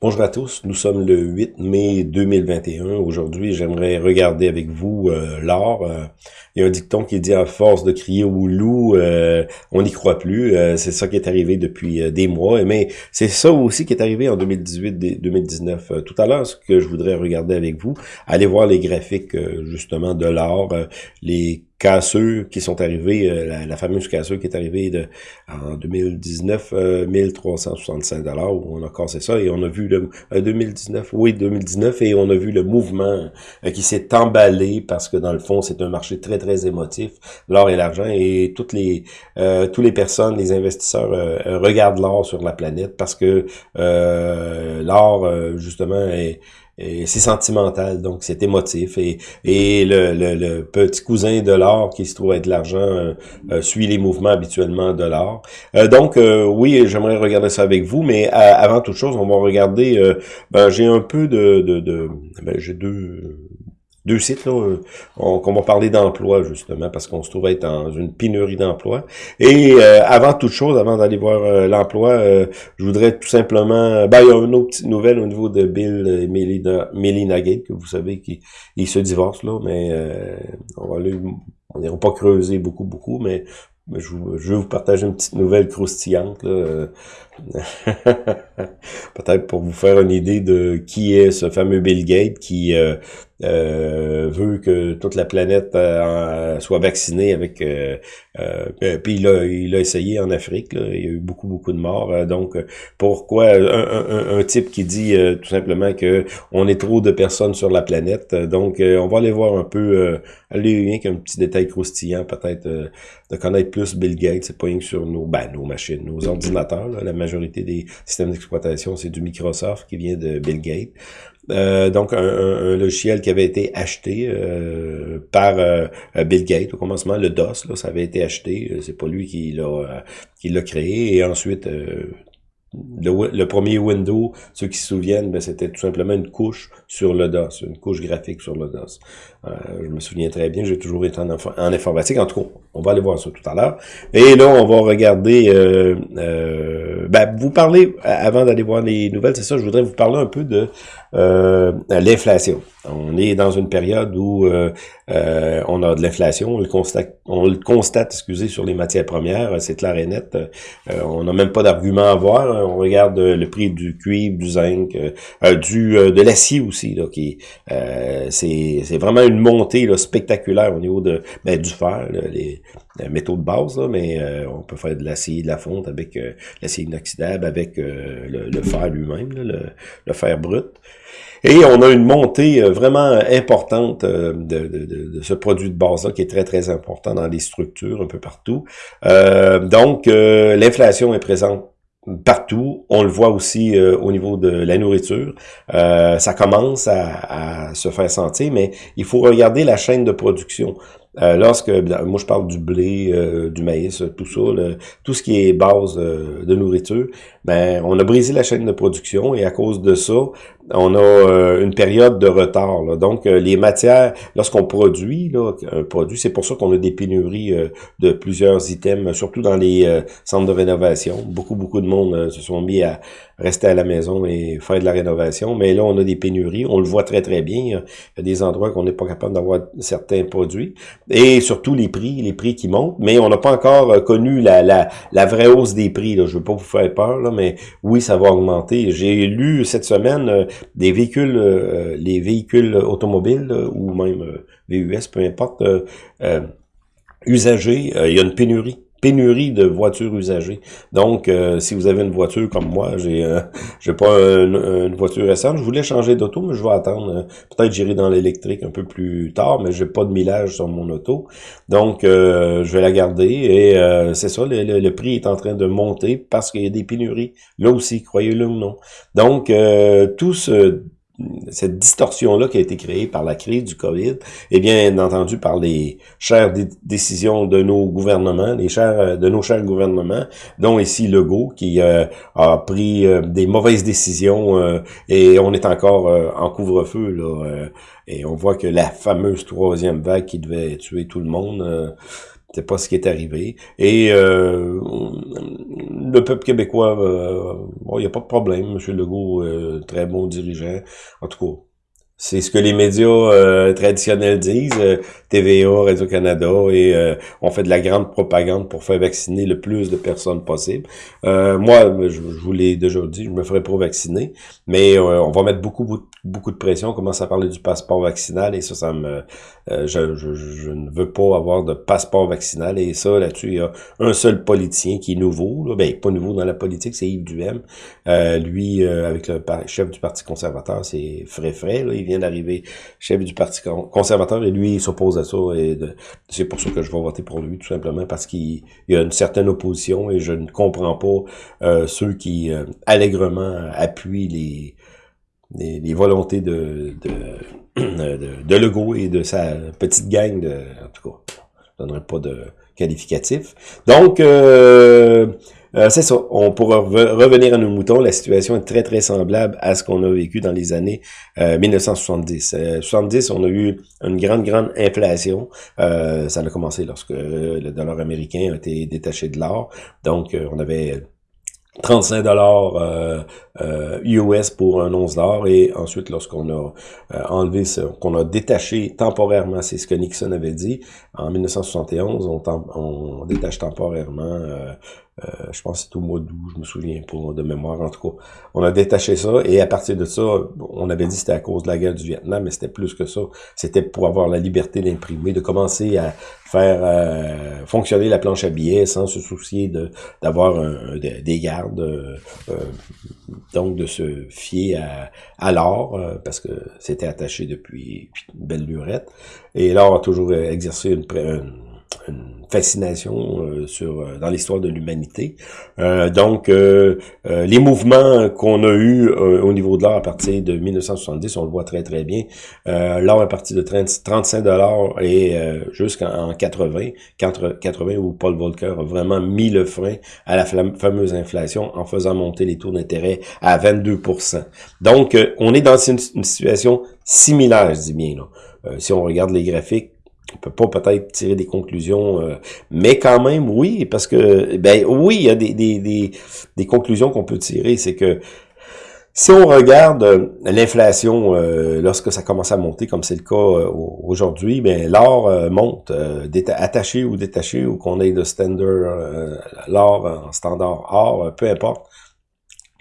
Bonjour à tous, nous sommes le 8 mai 2021. Aujourd'hui, j'aimerais regarder avec vous euh, l'or. Euh, il y a un dicton qui dit à force de crier au loup, euh, on n'y croit plus. Euh, c'est ça qui est arrivé depuis des mois. Mais c'est ça aussi qui est arrivé en 2018-2019. tout à l'heure, ce que je voudrais regarder avec vous, allez voir les graphiques justement de l'or, les casseux qui sont arrivés, euh, la, fameuse casseux qui est arrivée de, en 2019, 1365 dollars on a cassé ça et on a vu le 2019, euh, oui 2019 et on a vu le mouvement euh, qui s'est emballé parce que dans le fond c'est un marché très très émotif, l'or et l'argent et toutes les toutes les personnes, les investisseurs regardent l'or sur la planète parce que l'or justement est c'est sentimental, donc c'est émotif. Et, et le, le, petit cousin de l'or qui se trouve être l'argent euh, euh, suit les mouvements habituellement de l'or. Euh, donc oui, j'aimerais regarder ça avec vous, mais avant toute chose, on va regarder. ben, j'ai un peu de, de, de ben, j'ai deux deux sites là, euh, qu'on va parler d'emploi justement parce qu'on se trouve être dans une pénurie d'emploi. Et euh, avant toute chose, avant d'aller voir euh, l'emploi, je voudrais tout simplement, ben il y a une autre petite nouvelle au niveau de Bill et Melina, Melina que vous savez qu'ils se divorcent là, mais on va aller, on n'ira pas creuser beaucoup beaucoup, mais je, vais vous partager une petite nouvelle croustillante. Peut-être pour vous faire une idée de qui est ce fameux Bill Gates qui euh, euh, veut que toute la planète euh, soit vaccinée avec... puis il a, il a essayé en Afrique, il y a eu beaucoup, beaucoup de morts. donc, pourquoi un, type qui dit tout simplement que on est trop de personnes sur la planète. Donc, on va aller voir un peu, aller rien qu'un petit détail croustillant, peut-être de connaître plus Bill Gates. C'est pas rien que sur nos, ben, nos machines, nos ordinateurs, la majorité des systèmes d'exploitation, c'est du Microsoft qui vient de Bill Gates. Euh, donc un, logiciel qui avait été acheté euh, par euh, Bill Gates au commencement, le DOS, là, ça avait été acheté, c'est pas lui qui l'a qui l'a créé, et ensuite le, premier Windows, ceux qui se souviennent, ben, c'était tout simplement une couche sur le DOS, une couche graphique sur le DOS. Euh, je me souviens très bien, j'ai toujours été en, en, informatique. En tout cas, on va aller voir ça tout à l'heure. Et là, on va regarder... Euh, euh, ben, vous parlez, avant d'aller voir les nouvelles, c'est ça, je voudrais vous parler un peu de l'inflation. On est dans une période où on a de l'inflation, on le constate, on le constate, excusez, sur les matières premières, c'est clair et net. on n'a même pas d'argument à voir. On regarde le prix du cuivre, du zinc, du de l'acier aussi, là, qui c'est vraiment une montée là, spectaculaire au niveau de ben, du fer, les, métaux de base, mais euh, on peut faire de l'acier, de la fonte avec euh, l'acier inoxydable, avec euh, le, fer lui-même, le, fer brut. Et on a une montée vraiment importante de, de, ce produit de base-là qui est très, très important dans les structures un peu partout. donc, l'inflation est présente partout. On le voit aussi euh, au niveau de la nourriture. Euh, ça commence à, se faire sentir, mais il faut regarder la chaîne de production. Euh, lorsque, ben, moi je parle du blé, du maïs, tout ça, tout ce qui est base de nourriture, ben on a brisé la chaîne de production et à cause de ça, on a euh, une période de retard. Donc, euh, les matières, lorsqu'on produit là, un produit, c'est pour ça qu'on a des pénuries euh, de plusieurs items, surtout dans les centres de rénovation. Beaucoup, beaucoup de monde se sont mis à rester à la maison et faire de la rénovation. Mais là, on a des pénuries. On le voit très, très bien. Il y a des endroits qu'on n'est pas capable d'avoir certains produits. Et surtout les prix, les prix qui montent. Mais on n'a pas encore connu la, la, la, vraie hausse des prix. Là. Je veux pas vous faire peur, là, mais oui, ça va augmenter. J'ai lu cette semaine des véhicules, euh, les véhicules automobiles ou même euh, VUS, peu importe, euh, usagés, il y a une pénurie pénurie de voitures usagées. Donc, si vous avez une voiture comme moi, j'ai j'ai pas une, voiture récente, je voulais changer d'auto, mais je vais attendre. Peut-être j'irai dans l'électrique un peu plus tard, mais j'ai pas de millage sur mon auto. Donc, je vais la garder et c'est ça, le, le, prix est en train de monter parce qu'il y a des pénuries. Là aussi, croyez-le ou non. Donc, tout ce cette distorsion-là qui a été créée par la crise du COVID, et bien entendu par les chères décisions de nos gouvernements, les chers euh, de nos chers gouvernements, dont ici Legault, qui euh, a pris euh, des mauvaises décisions et on est encore en couvre-feu là, et on voit que la fameuse troisième vague qui devait tuer tout le monde c'est pas ce qui est arrivé. Et euh, le peuple québécois, bon, il n'y a pas de problème. M. Legault, très bon dirigeant. En tout cas, c'est ce que les médias euh, traditionnels disent, euh, TVA, Radio-Canada, et euh, on fait de la grande propagande pour faire vacciner le plus de personnes possible. moi, je, vous l'ai déjà dit, je me ferai pas vacciner, mais on va mettre beaucoup, beaucoup de pression. On commence à parler du passeport vaccinal, et ça, ça me... Je, je, je, ne veux pas avoir de passeport vaccinal, et ça, là-dessus, il y a un seul politicien qui est nouveau, là, ben, pas nouveau dans la politique, c'est Yves Duhem. lui, avec le chef du Parti conservateur, c'est frais frais, là, vient d'arriver chef du Parti conservateur et lui, il s'oppose à ça. Et c'est pour ça que je vais voter pour lui, tout simplement, parce qu'il y a une certaine opposition et je ne comprends pas euh, ceux qui euh, allègrement appuient les, les, volontés de, de, de, Legault et de sa petite gang de. En tout cas, je donnerai pas de qualificatif. Donc, euh, euh, c'est ça. On pourra revenir à nos moutons. La situation est très, très semblable à ce qu'on a vécu dans les années 1970. Euh, 70, on a eu une grande, grande inflation. ça a commencé lorsque le dollar américain a été détaché de l'or. Donc, on avait 35 dollars euh, US pour un once d'or et ensuite lorsqu'on a enlevé ce qu'on a détaché temporairement, c'est ce que Nixon avait dit en 1971, on, on détache temporairement euh, je pense que au mois d'août, je me souviens pas de mémoire en tout cas. On a détaché ça et à partir de ça, on avait dit que c'était à cause de la guerre du Vietnam, mais c'était plus que ça. C'était pour avoir la liberté d'imprimer, de commencer à faire euh, fonctionner la planche à billets sans se soucier d'avoir des gardes, euh, donc de se fier à, à l'or parce que c'était attaché depuis une belle lurette. Et l'or a toujours exercé une, une une fascination euh, sur euh, dans l'histoire de l'humanité. Euh, donc, les mouvements qu'on a eu au niveau de l'or à partir de 1970, on le voit très très bien. l'or à partir de 35 dollars et jusqu'en 80, 80 où Paul Volcker a vraiment mis le frein à la fameuse inflation en faisant monter les taux d'intérêt à 22% Donc, on est dans une, une situation similaire, je dis bien. Là. si on regarde les graphiques, on peut pas peut-être tirer des conclusions, euh, mais quand même, oui, parce que, ben oui, il y a des, des, des, des conclusions qu'on peut tirer, c'est que si on regarde euh, l'inflation euh, lorsque ça commence à monter, comme c'est le cas aujourd'hui, ben l'or monte, attaché ou détaché, ou qu'on ait de standard, l'or en standard or, peu importe,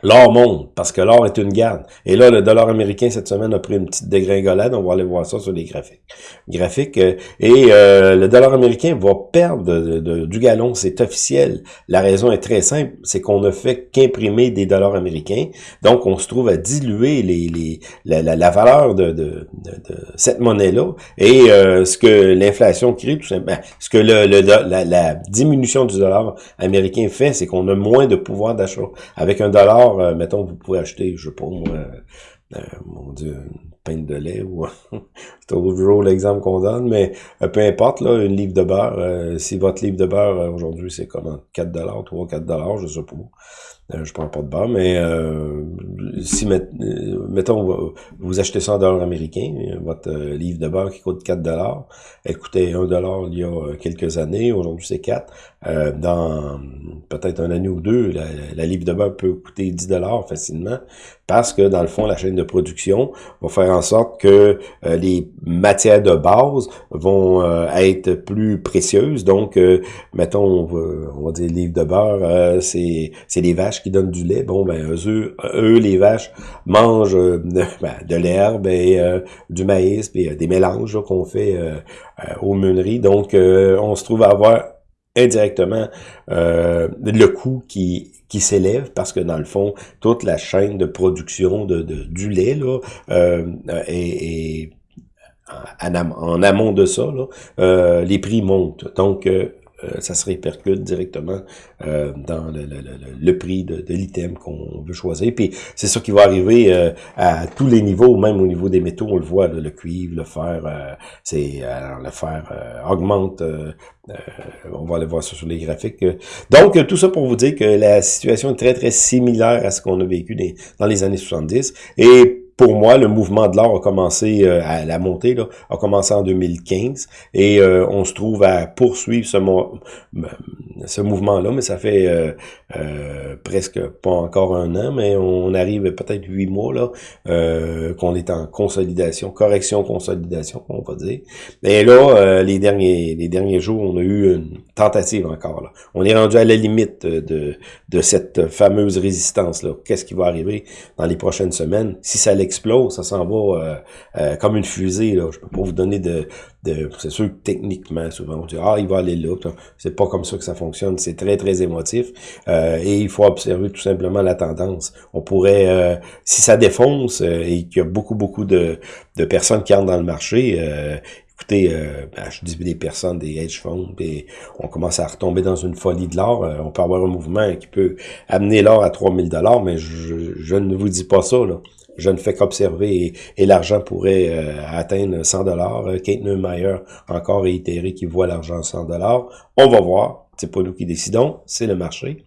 L'or monte parce que l'or est une garde. Et là, le dollar américain cette semaine a pris une petite dégringolade. On va aller voir ça sur les graphiques. Graphiques. Euh, et euh, le dollar américain va perdre du galon. C'est officiel. La raison est très simple. C'est qu'on ne fait qu'imprimer des dollars américains. Donc, on se trouve à diluer les, les, la, valeur de, de, cette monnaie-là. Et euh, ce que l'inflation crée, tout simplement, ce que la, la diminution du dollar américain fait, c'est qu'on a moins de pouvoir d'achat. Avec un dollar euh, mettons, vous pouvez acheter, je sais pas moi, euh, mon Dieu, une pinte de lait ou c'est toujours l'exemple qu'on donne, mais euh, peu importe, là, une livre de beurre, si votre livre de beurre aujourd'hui c'est comme 4 dollars, 3 4 dollars, je sais pas. Euh, je prends pas de bas, mais euh, si, euh, mettons, vous achetez ça en dollars américains, votre livre de beurre qui coûte 4 dollars, elle coûtait 1 dollar il y a quelques années, aujourd'hui c'est 4. dans peut-être un année ou deux, la, livre de beurre peut coûter 10 dollars facilement, parce que dans le fond, la chaîne de production va faire en sorte que les matières de base vont être plus précieuses. Donc, mettons, on va, on va dire livre de beurre, c'est des vaches qui donnent du lait, bon, ben, eux, eux les vaches, mangent euh, ben, de l'herbe et euh, du maïs, puis euh, des mélanges qu'on fait aux meuneries. Donc, on se trouve à avoir indirectement le coût qui qui s'élève parce que dans le fond toute la chaîne de production de, du lait là est, en, amont de ça les prix montent donc ça se répercute directement euh, dans le, le, le, prix de, de l'item qu'on veut choisir. Puis c'est ça qui va arriver euh, à tous les niveaux, même au niveau des métaux, on le voit, le cuivre, le fer, c'est le fer augmente. on va aller voir ça sur les graphiques. Donc, tout ça pour vous dire que la situation est très, très similaire à ce qu'on a vécu dans les années 70. Et pour moi, le mouvement de l'or a commencé à la montée, là, a commencé en 2015 et on se trouve à poursuivre ce, ce mouvement-là, mais ça fait presque pas encore un an, mais on arrive peut-être huit mois là qu'on est en consolidation, correction, consolidation, on va dire. Et là, les derniers les derniers jours, on a eu une tentative encore. Là. On est rendu à la limite de, de cette fameuse résistance-là. Qu'est-ce qui va arriver dans les prochaines semaines? Si ça l'explose, ça s'en va euh, euh, comme une fusée. Là. Je peux pas vous donner de... de c'est sûr que techniquement, souvent, on dit « Ah, il va aller là. » C'est pas comme ça que ça fonctionne. C'est très, très émotif. Euh, et il faut observer tout simplement la tendance. On pourrait... si ça défonce et qu'il y a beaucoup, beaucoup de, personnes qui entrent dans le marché, écoutez, euh, ben, je dis des personnes, des hedge funds, puis on commence à retomber dans une folie de l'or. Euh, on peut avoir un mouvement qui peut amener l'or à 3000 dollars, mais je, ne vous dis pas ça. Là. Je ne fais qu'observer et, l'argent pourrait euh, atteindre 100 dollars. Kate Neumeyer encore réitéré qu'il voit l'argent à 100 dollars. On va voir. C'est pas nous qui décidons, c'est le marché.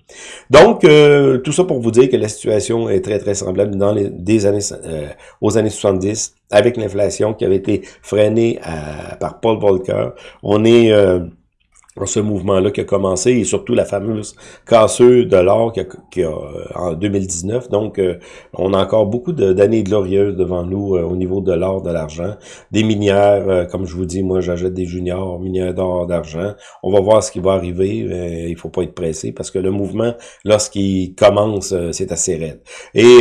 Donc, tout ça pour vous dire que la situation est très, très semblable dans les des années aux années 70 avec l'inflation qui avait été freinée par Paul Volcker. On est euh, ce mouvement-là qui a commencé et surtout la fameuse casseuse de l'or qui, a, euh, en 2019. Donc, euh, on a encore beaucoup d'années glorieuses devant nous euh, au niveau de l'or, de l'argent. Des minières, comme je vous dis, moi j'achète des juniors, minières d'or, d'argent. On va voir ce qui va arriver. il faut pas être pressé parce que le mouvement, lorsqu'il commence, c'est assez raide. Et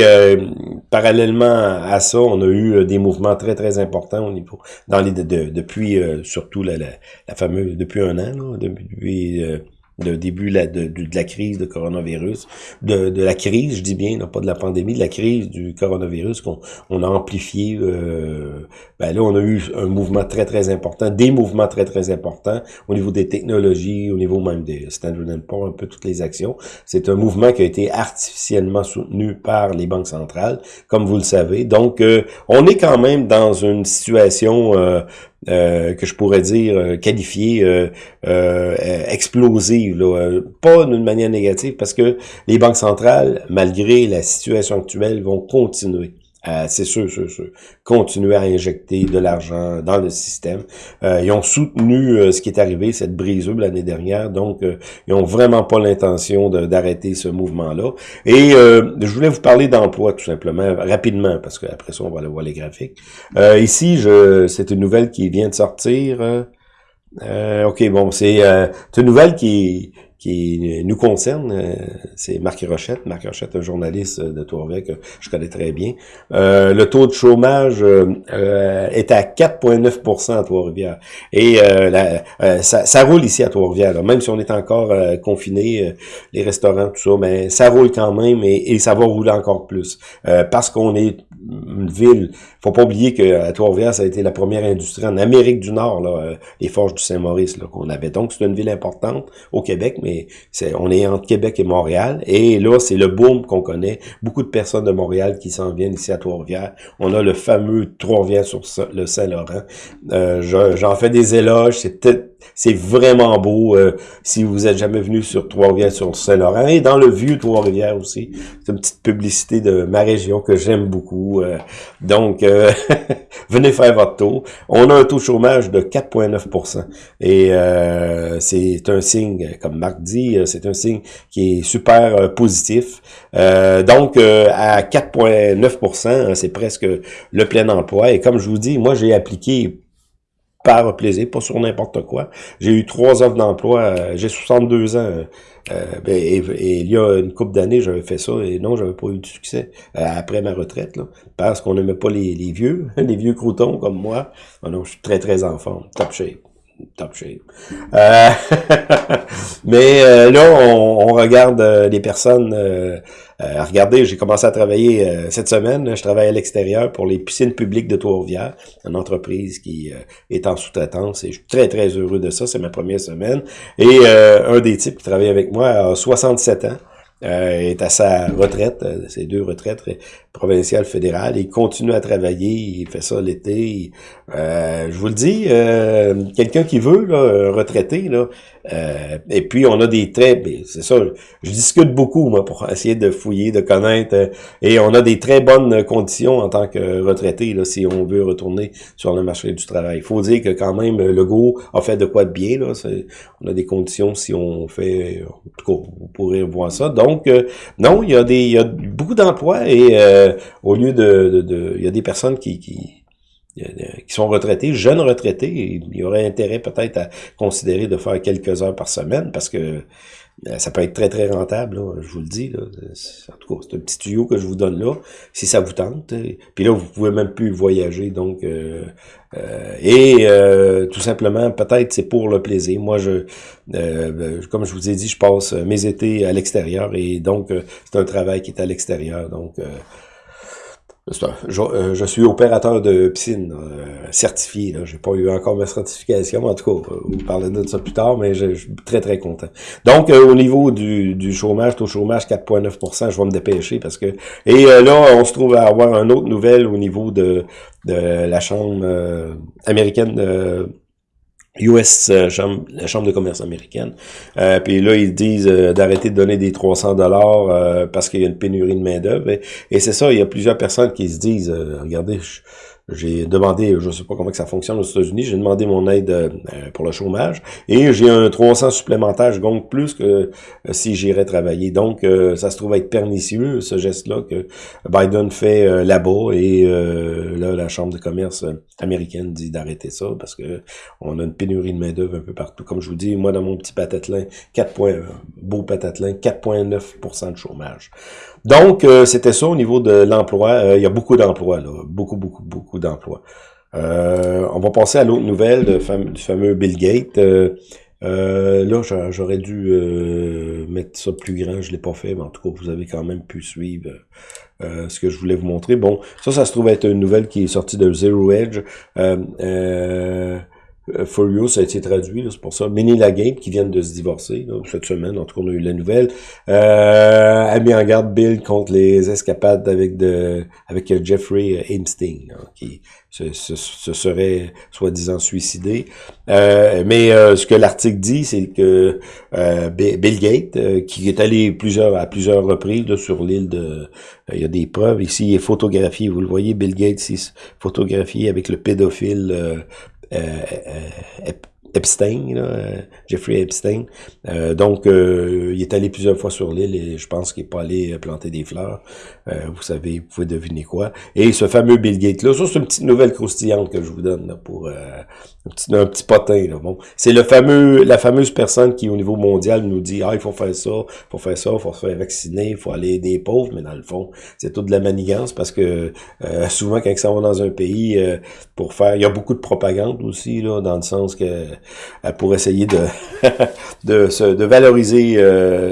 parallèlement à ça, on a eu des mouvements très très importants au niveau dans les depuis surtout la, la, fameuse depuis un an. Là, depuis euh, le début de, la crise de coronavirus, de, la crise, je dis bien, non pas de la pandémie, de la crise du coronavirus qu'on on a amplifié. Euh, ben là, on a eu un mouvement très, très important, des mouvements très, très importants au niveau des technologies, au niveau même des Standard Poor's, un peu toutes les actions. C'est un mouvement qui a été artificiellement soutenu par les banques centrales, comme vous le savez. Donc, euh, on est quand même dans une situation euh, que je pourrais dire euh, qualifiée euh, explosive, là. pas d'une manière négative, parce que les banques centrales, malgré la situation actuelle, vont continuer c'est sûr, sûr, sûr, continuer à injecter de l'argent dans le système. Euh, ils ont soutenu euh, ce qui est arrivé, cette brisure l'année dernière, donc euh, ils ont vraiment pas l'intention d'arrêter ce mouvement-là. Et je voulais vous parler d'emploi tout simplement, rapidement, parce qu'après ça, on va aller voir les graphiques. ici, je c'est une nouvelle qui vient de sortir. ok, bon, c'est une nouvelle qui qui nous concerne, euh, c'est Marc Rochette. Marc Rochette, un journaliste de Tourvet que je connais très bien. Euh, le taux de chômage euh, est à 4,9% à Trois-Rivières. Et ça, ça, roule ici à Trois-Rivières. Même si on est encore confiné, les restaurants, tout ça, mais ça roule quand même et, et ça va rouler encore plus. parce qu'on est une ville, faut pas oublier que Trois-Rivières, ça a été la première industrie en Amérique du Nord, là, les forges du Saint-Maurice qu'on avait. Donc, c'est une ville importante au Québec, mais on est entre Québec et Montréal. Et là, c'est le boom qu'on connaît. Beaucoup de personnes de Montréal qui s'en viennent ici à Trois-Rivières. On a le fameux Trois-Rivières sur le Saint-Laurent. Euh, j'en fais des éloges. C'est c'est vraiment beau. Euh, si vous êtes jamais venu sur Trois-Rivières, sur Saint-Laurent, et dans le vieux Trois-Rivières aussi. C'est une petite publicité de ma région que j'aime beaucoup. Euh. donc, euh, venez faire votre tour. On a un taux de chômage de 4,9% Et c'est un signe, comme Marc dit, c'est un signe qui est super positif. donc, à 4,9% c'est presque le plein emploi. Et comme je vous dis, moi, j'ai appliqué par plaisir, pas sur n'importe quoi. J'ai eu trois offres d'emploi, euh, j'ai 62 ans, euh, ben, et, il y a une couple d'années, j'avais fait ça, et non, j'avais pas eu de succès euh, après ma retraite, là, parce qu'on n'aimait pas les, les, vieux, les vieux croutons comme moi. Ah non, je suis très, très enfant, top shape top shape. Euh, mais là, on regarde les personnes euh, regardez, j'ai commencé à travailler euh, cette semaine. Je travaille à l'extérieur pour les piscines publiques de Trois-Rivières, une entreprise qui euh, est en sous-traitance et je suis très, très heureux de ça. C'est ma première semaine. Et un des types qui travaille avec moi a 67 ans. Est à sa retraite, ses deux retraites provinciales, fédérales. Il continue à travailler, il fait ça l'été. je vous le dis, quelqu'un qui veut, là, retraité, là, et puis on a des traits, c'est ça, je discute beaucoup moi pour essayer de fouiller, de connaître, et on a des très bonnes conditions en tant que retraité là, si on veut retourner sur le marché du travail. Il faut dire que quand même le go a fait de quoi de bien là, on a des conditions si on fait, en tout cas, vous pourrez voir ça. Donc euh, non, il y a des, il y a beaucoup d'emplois et euh, au lieu de, de, il y a des personnes qui, qui qui sont retraités, jeunes retraités, il y aurait intérêt peut-être à considérer de faire quelques heures par semaine parce que euh, ça peut être très, très rentable, je vous le dis. Là. En tout cas, c'est un petit tuyau que je vous donne là, si ça vous tente. Puis là, vous pouvez même plus voyager, donc... Euh, euh, et tout simplement, peut-être c'est pour le plaisir. Moi, je, comme je vous ai dit, je passe mes étés à l'extérieur et donc c'est un travail qui est à l'extérieur. Donc, euh, je, suis opérateur de piscine euh, certifié. Je n'ai pas eu encore ma certification. En tout cas, vous parlez de ça plus tard, mais je, suis très, très content. Donc, euh, au niveau du, chômage, taux chômage 4,9% je vais me dépêcher parce que... Et là, on se trouve à avoir une autre nouvelle au niveau de, de la Chambre américaine US, euh, chambre, la Chambre de commerce américaine. Euh, puis là, ils disent euh, d'arrêter de donner des 300 dollars parce qu'il y a une pénurie de main-d'œuvre. Et, et c'est ça, il y a plusieurs personnes qui se disent, regardez, je, j'ai demandé, je sais pas comment que ça fonctionne aux États-Unis, j'ai demandé mon aide euh, pour le chômage et j'ai un 300 supplémentaire, je plus que euh, si j'irais travailler. Donc, euh, ça se trouve être pernicieux, ce geste-là que Biden fait là-bas et là, la Chambre de commerce américaine dit d'arrêter ça parce que on a une pénurie de main-d'œuvre un peu partout. Comme je vous dis, moi, dans mon petit patatelin, 4 points, beau patatelin, 4,9% de chômage. Donc, c'était ça au niveau de l'emploi. il y a beaucoup d'emplois, là. Beaucoup, beaucoup, beaucoup d'emplois. Euh, on va passer à l'autre nouvelle du fameux Bill Gates. Euh, euh, là, j'aurais dû mettre ça plus grand, je l'ai pas fait, mais en tout cas, vous avez quand même pu suivre ce que je voulais vous montrer. Bon, ça, ça se trouve être une nouvelle qui est sortie de Zero Edge. Euh, Furious ça a été traduit, c'est pour ça. Minnie Lagame, qui vient de se divorcer, cette semaine, en tout cas, on a eu la nouvelle, euh, a mis en garde Bill contre les escapades avec de avec Jeffrey Epstein, qui se, serait soi-disant suicidé. Euh, mais euh, ce que l'article dit, c'est que Bill Gates, qui est allé plusieurs à plusieurs reprises sur l'île de... il y a des preuves ici, il est photographié, vous le voyez, Bill Gates est photographié avec le pédophile euh, euh, Epstein, là, Jeffrey Epstein. Euh, donc, il est allé plusieurs fois sur l'île et je pense qu'il n'est pas allé planter des fleurs. vous savez, vous pouvez deviner quoi. Et ce fameux Bill Gates là, ça c'est une petite nouvelle croustillante que je vous donne là, pour un petit, un potin. Là. Bon, c'est le fameux, la fameuse personne qui, au niveau mondial, nous dit ah il faut faire ça, il faut faire ça, il faut se faire vacciner, il faut aller aider les pauvres, mais dans le fond, c'est tout de la manigance parce que euh, souvent quand ça va dans un pays euh, pour faire, il y a beaucoup de propagande aussi là, dans le sens que euh, pour essayer de de, se, de valoriser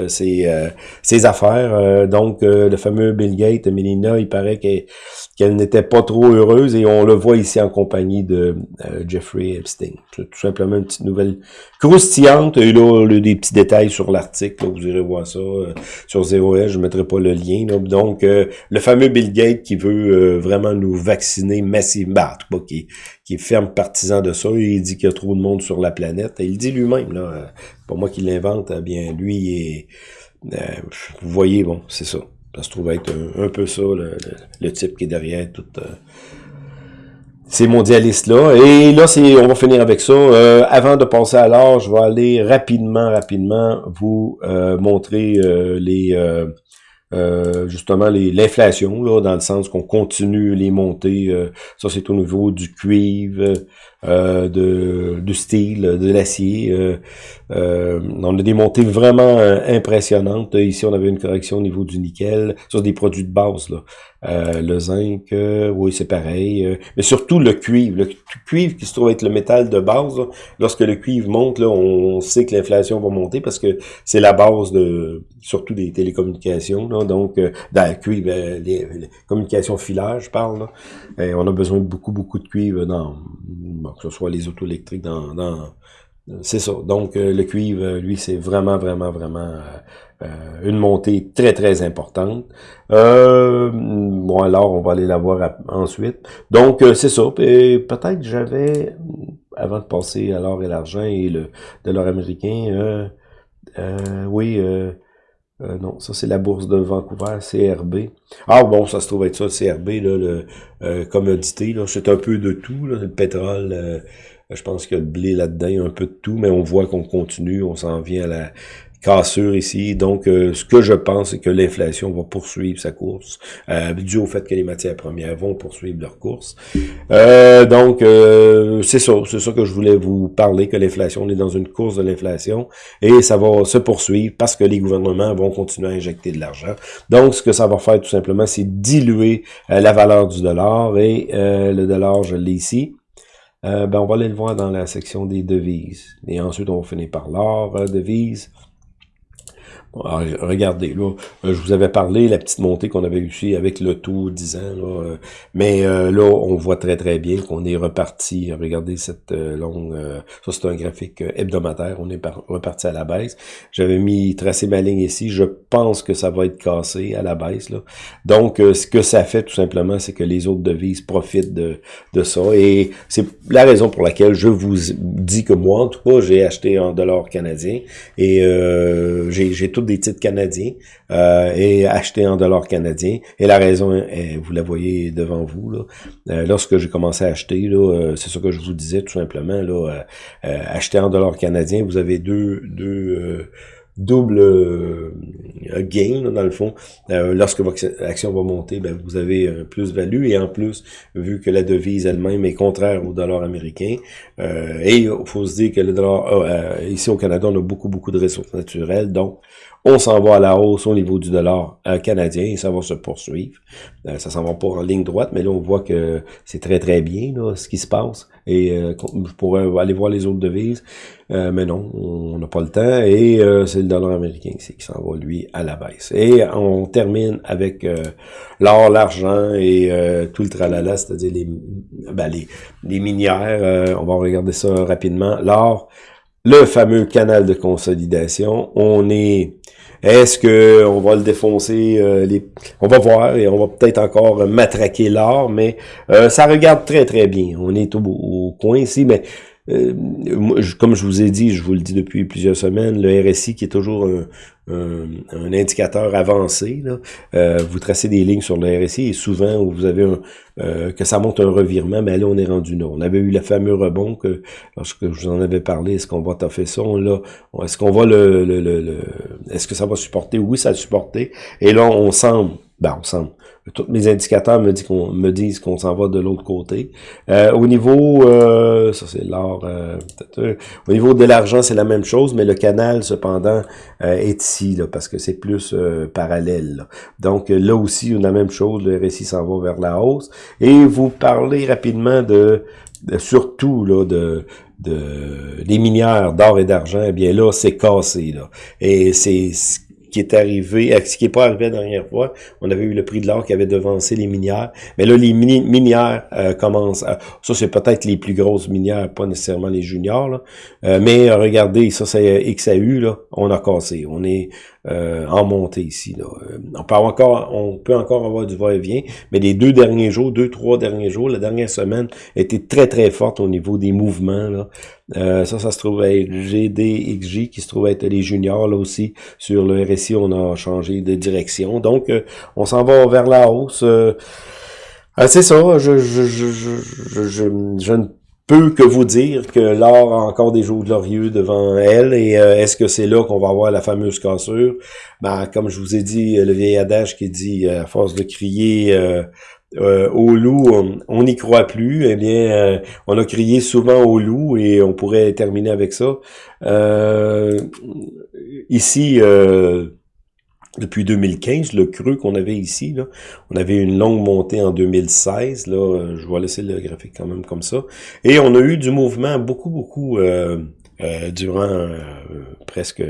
ses, ses affaires. donc le fameux Bill Gates, Melina, il paraît qu'elle n'était pas trop heureuse et on le voit ici en compagnie de Jeffrey Epstein. C'est tout simplement une petite nouvelle croustillante. Et là, des petits détails sur l'article, vous irez voir ça euh, sur 0S, je mettrai pas le lien. Donc, euh, le fameux Bill Gates qui veut euh, vraiment nous vacciner massivement, bah, tout qui, qui est ferme partisan de ça, il dit qu'il y a trop de monde sur la planète. Et il dit lui-même, là, pas moi qui l'invente, eh bien, lui, est, vous voyez, bon, c'est ça. Ça se trouve être un, peu ça, le, type qui est derrière toute ces mondialistes-là. Et là, c'est, on va finir avec ça. Euh, avant de passer à l'art, je vais aller rapidement, rapidement vous euh, montrer euh, les justement l'inflation, là, dans le sens qu'on continue les montées. ça, c'est au niveau du cuivre, de, du style, de l'acier. on a des montées vraiment impressionnantes. Ici, on avait une correction au niveau du nickel. C'est des produits de base. Là. Euh, le zinc, euh, oui, c'est pareil. Euh, mais surtout le cuivre. Le cuivre qui se trouve être le métal de base. lorsque le cuivre monte, là, on sait que l'inflation va monter parce que c'est la base de surtout des télécommunications. Là, donc, dans le cuivre, les, communications filaires, je parle. on a besoin de beaucoup, beaucoup de cuivre dans, que ce soit les auto électriques, dans, dans c'est ça. Donc, le cuivre, lui, c'est vraiment, vraiment, vraiment une montée très, très importante. bon, alors, on va aller la voir ensuite. Donc, c'est ça. Peut-être j'avais, avant de passer à l'or et l'argent et le dollar américain, oui... Euh, non, ça c'est la bourse de Vancouver, CRB. Ah bon, ça se trouve être ça, CRB, là, le euh, commodité, là, c'est un peu de tout, là, le pétrole, euh, je pense qu'il y a le blé là-dedans, un peu de tout, mais on voit qu'on continue, on s'en vient à la, cassure ici. Donc, euh, ce que je pense, c'est que l'inflation va poursuivre sa course, euh, dû au fait que les matières premières vont poursuivre leur course. Euh, donc, euh, c'est ça, c'est ça que je voulais vous parler, que l'inflation, on est dans une course de l'inflation, et ça va se poursuivre parce que les gouvernements vont continuer à injecter de l'argent. Donc, ce que ça va faire tout simplement, c'est diluer la valeur du dollar, et le dollar, je l'ai ici. ben, on va aller le voir dans la section des devises. Et ensuite, on va finir par l'or, devises. Ah, regardez, là, euh, je vous avais parlé, la petite montée qu'on avait ici avec le taux 10 ans, là, euh, mais euh, là, on voit très très bien qu'on est reparti. Regardez cette longue, ça c'est un graphique hebdomadaire, on est reparti à la baisse. J'avais mis, tracé ma ligne ici, je pense que ça va être cassé à la baisse. Là. Donc, ce que ça fait tout simplement, c'est que les autres devises profitent de, de ça, et c'est la raison pour laquelle je vous dis que moi, en tout cas, j'ai acheté en dollars canadiens, et j'ai tout des titres canadiens euh, et acheter en dollars canadiens. Et la raison, est, vous la voyez devant vous. Là. Euh, lorsque j'ai commencé à acheter, là, euh, c'est ce que je vous disais tout simplement. Là, acheter en dollars canadiens, vous avez deux, deux double euh, gain, dans le fond. Lorsque votre action va monter, ben, vous avez un plus-value. Et en plus, vu que la devise elle-même est contraire au dollar américain, euh, et il faut se dire que le dollar, ici au Canada, on a beaucoup, beaucoup de ressources naturelles. Donc, on s'en va à la hausse au niveau du dollar canadien et ça va se poursuivre. ça s'en va pas en ligne droite, mais là, on voit que c'est très, très bien ce qui se passe. Et je pourrais aller voir les autres devises. Euh, mais non, on n'a pas le temps. Et euh, c'est le dollar américain qui s'en va, lui, à la baisse. Et on termine avec euh, l'or, l'argent et tout le tralala, c'est-à-dire les, ben, les, les minières. on va regarder ça rapidement. L'or, le fameux canal de consolidation. On est... Est-ce que on va le défoncer les... On va voir et on va peut-être encore matraquer l'or, mais ça regarde très très bien. On est au, au coin ici, mais euh, comme je vous ai dit, je vous le dis depuis plusieurs semaines, le RSI qui est toujours un, un, indicateur avancé, là, euh, vous tracez des lignes sur le RSI et souvent vous avez un, euh, que ça monte un revirement, mais là on est rendu là. On avait eu le fameux rebond que lorsque je vous en avais parlé, est-ce qu'on va toffer ça, là, est-ce qu'on va le, le, le, est-ce que ça va supporter? Oui, ça a supporté. Et là, on semble, ben on semble, tous mes indicateurs me, disent qu'on s'en va de l'autre côté. Euh, au niveau, euh, ça c'est l'or, euh, au niveau de l'argent, c'est la même chose, mais le canal, cependant, est ici, parce que c'est plus parallèle. Donc là aussi, on a la même chose, le récit s'en va vers la hausse. Et vous parlez rapidement de, surtout là, de, de les minières d'or et d'argent, eh bien là, c'est cassé. Là. Et c'est qui est arrivé, euh, qui n'est pas arrivé la dernière fois. On avait eu le prix de l'or qui avait devancé les minières. Mais là, les minières euh, commencent. ça, c'est peut-être les plus grosses minières, pas nécessairement les juniors. Euh, mais regardez, ça, c'est XAU, là, on a cassé. On est euh, en montée ici. Euh, on peut encore, avoir du va-et-vient, mais les deux derniers jours, deux, trois derniers jours, la dernière semaine était très, très forte au niveau des mouvements. Euh, ça, ça se trouve être GDXJ, qui se trouve être les juniors là aussi. Sur le RSI, on a changé de direction. Donc, on s'en va vers la hausse. c'est ça, je, je, je, je ne peut que vous dire que l'or a encore des jours glorieux devant elle et euh, est-ce que c'est là qu'on va avoir la fameuse cassure? Ben, comme je vous ai dit, le vieil adage qui dit euh, à force de crier euh, au loup, on n'y croit plus. Eh bien, on a crié souvent au loup et on pourrait terminer avec ça. ici, depuis 2015, le creux qu'on avait ici, là, on avait une longue montée en 2016, là, euh, je vais laisser le graphique quand même comme ça, et on a eu du mouvement beaucoup, beaucoup euh, euh, durant presque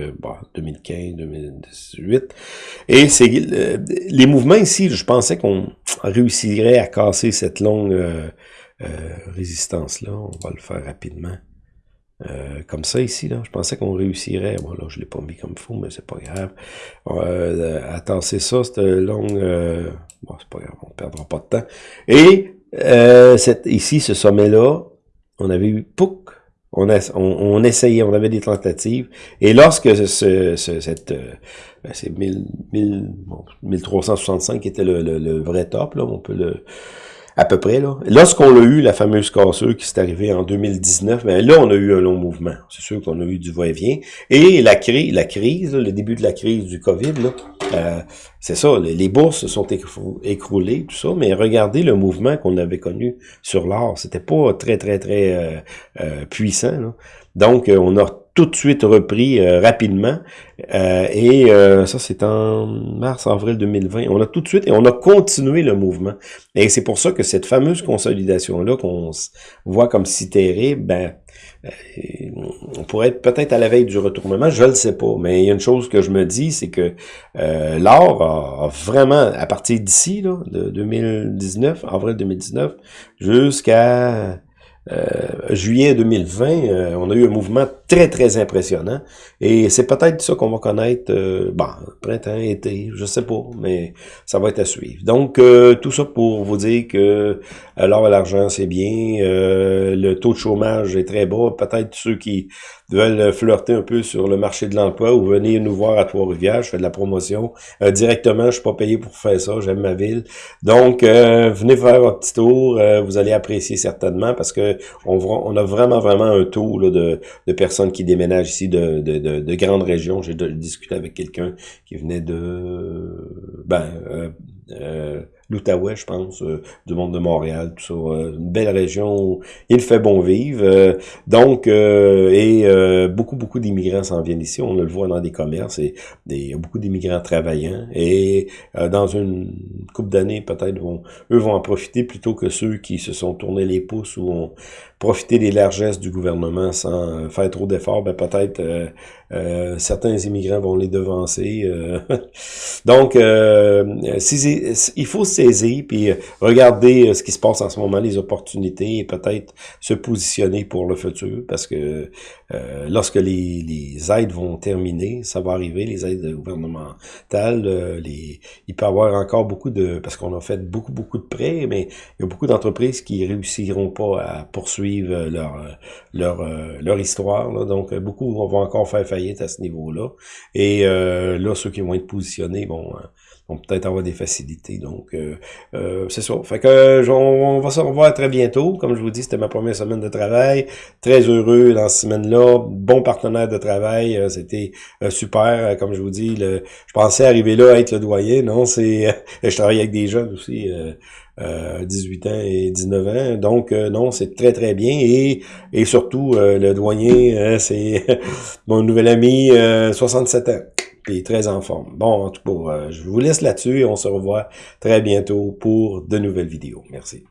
2015, 2018, et c'est les mouvements ici, je pensais qu'on réussirait à casser cette longue résistance-là, on va le faire rapidement. Euh, comme ça ici, là. Je pensais qu'on réussirait. Bon, là, je l'ai pas mis comme fou, mais c'est pas grave. Euh, attends, c'est ça, cette longue... Euh, bon, c'est pas grave, on perdra pas de temps. Et euh, cette, ici, ce sommet-là, on avait eu POUC. On, a, on, essayait, on avait des tentatives. Et lorsque ce, ce cette... Euh, ben, c'est 1365 qui était le, le, le, vrai top, là, on peut le à peu près. là. Lorsqu'on a eu la fameuse cassure qui s'est arrivée en 2019, ben là, on a eu un long mouvement. C'est sûr qu'on a eu du va-et-vient. Et la, crise, le début de la crise du COVID, là, euh, c'est ça, les bourses se sont écroulées, tout ça, mais regardez le mouvement qu'on avait connu sur l'or. C'était pas très, très, très euh, euh, puissant. Là. Donc, on a tout de suite repris euh, rapidement. Euh, et euh, ça, c'est en mars-avril 2020. On a tout de suite, et on a continué le mouvement. Et c'est pour ça que cette fameuse consolidation-là, qu'on voit comme si terrible, ben, on pourrait être peut-être à la veille du retournement, je le sais pas. Mais il y a une chose que je me dis, c'est que l'or a, vraiment, à partir d'ici, de 2019, avril 2019, jusqu'à euh, juillet 2020, euh, on a eu un mouvement très, très impressionnant. Et c'est peut-être ça qu'on va connaître, euh, bon, printemps, été, je sais pas, mais ça va être à suivre. Donc, euh, tout ça pour vous dire que l'or et l'argent, c'est bien. le taux de chômage est très bas. Peut-être ceux qui veulent flirter un peu sur le marché de l'emploi ou venir nous voir à Trois-Rivières, je fais de la promotion directement, je suis pas payé pour faire ça, j'aime ma ville. Donc, venez faire un petit tour, vous allez apprécier certainement parce que on, on a vraiment, vraiment un taux de, de, personnes qui déménagent ici de, de, de, grandes régions. J'ai discuté avec quelqu'un qui venait de... Ben, euh, euh, l'Outaouais, je pense, euh, du monde de Montréal, tout ça. Euh, une belle région où il fait bon vivre. Euh, donc, et beaucoup, beaucoup d'immigrants s'en viennent ici. On le voit dans des commerces et des, beaucoup d'immigrants travaillants. Et dans une couple d'années, peut-être, eux vont en profiter plutôt que ceux qui se sont tournés les pouces ou ont profité des largesses du gouvernement sans faire trop d'efforts. Ben, peut-être certains immigrants vont les devancer. donc, il faut saisir, puis euh, regarder euh, ce qui se passe en ce moment, les opportunités, et peut-être se positionner pour le futur, parce que euh, lorsque les, les, aides vont terminer, ça va arriver, les aides gouvernementales, les, il peut y avoir encore beaucoup de, parce qu'on a fait beaucoup, beaucoup de prêts, mais il y a beaucoup d'entreprises qui réussiront pas à poursuivre leur leur, leur histoire, donc beaucoup vont encore faire faillite à ce niveau-là, et là, ceux qui vont être positionnés vont vont peut-être avoir des facilités. Donc, euh, euh, c'est ça. Fait que on, va se revoir très bientôt. Comme je vous dis, c'était ma première semaine de travail. Très heureux dans cette semaine-là. Bon partenaire de travail. Euh, c'était super. Comme je vous dis, je pensais arriver là à être le doyen. Non, c'est je travaille avec des jeunes aussi. Euh, 18 ans et 19 ans. Donc, non, c'est très, très bien. Et, et surtout, le doyen, c'est mon nouvel ami, 67 ans très en forme. Bon, en tout cas, euh, je vous laisse là-dessus et on se revoit très bientôt pour de nouvelles vidéos. Merci.